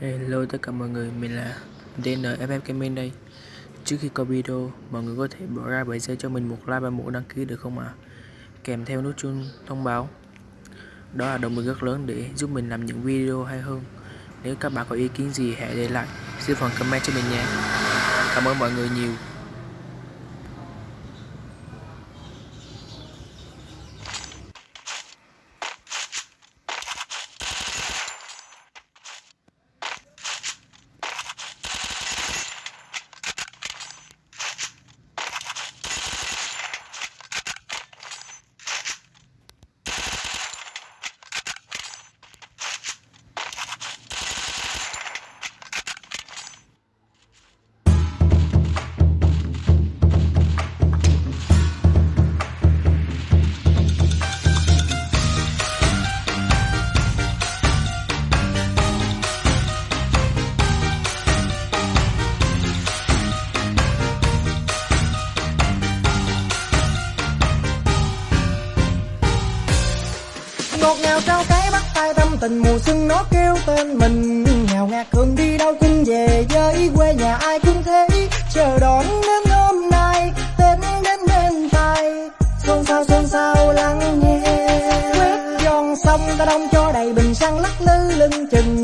Hello tất cả mọi người, mình là DNFF Gaming đây Trước khi coi video, mọi người có thể bỏ ra 7 giây cho mình một like và một đăng ký được không ạ? À? Kèm theo nút chuông thông báo Đó là động lực rất lớn để giúp mình làm những video hay hơn Nếu các bạn có ý kiến gì hãy để lại dưới phần comment cho mình nhé Cảm ơn mọi người nhiều ngọt ngào trao cái bắt tay tâm, tình mùa xuân nó kêu tên mình. Nghèo ngạt thường đi đâu cũng về với quê nhà, ai cũng thế. Chờ đón đến hôm nay, tết đến bên tay xôn xao xôn xao lắng nghe. Quét giòn xong ta đông cho đầy bình xăng lắc lư lưng chừng.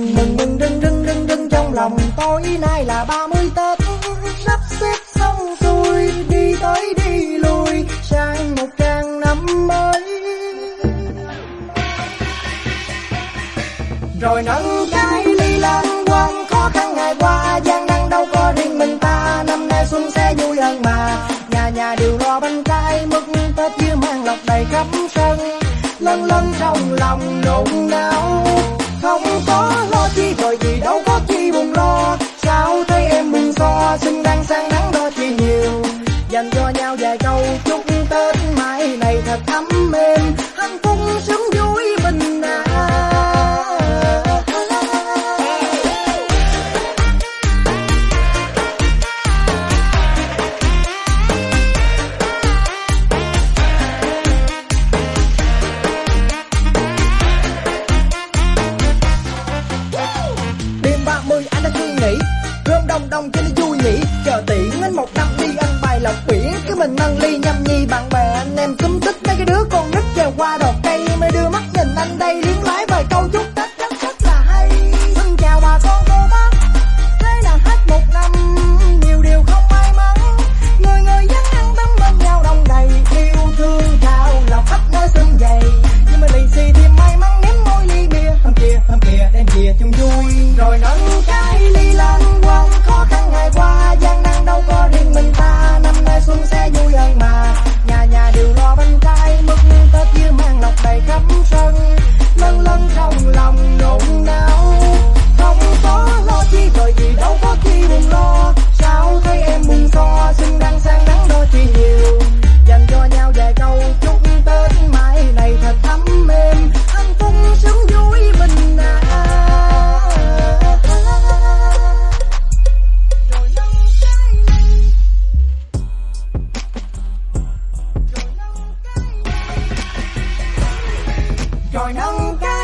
Rồi nâng cái ly lăng quăng khó khăn ngày qua, gian nan đâu có riêng mình ta. Năm nay xuân sẽ vui hơn mà. Nhà nhà đều lo bánh trái mứt tết dưa mang lọc đầy khắp sân. Lân lân trong lòng nôn nao. Không có lo chi rồi gì đâu có chi buồn lo. Sao thấy em mừng so xinh đang sang nắng đo chi nhiều. Dành cho nhau vài câu, chúc tết mai này thật ấm nghĩ chờ tiễn anh một năm đi ăn bài lọc biển cứ mình nâng ly nhâm nhi, bạn bè, anh em cúm tích. Mấy cái đứa con nít trèo qua đọt cây mới đưa mắt nhìn anh đây liếng lái vài câu chúc tết. Rất rất là hay. Xin chào bà con cô bác. Thế là hết một năm, nhiều điều không may mắn. Người người dân ăn tâm bên nhau đông đầy. Yêu thương, thao lòng khắp nơi sân dày nhưng mà lì xì thì may mắn ném môi ly bia. Hôm kia hôm kia đem kia chung vui. Rồi nâng cao nâng cao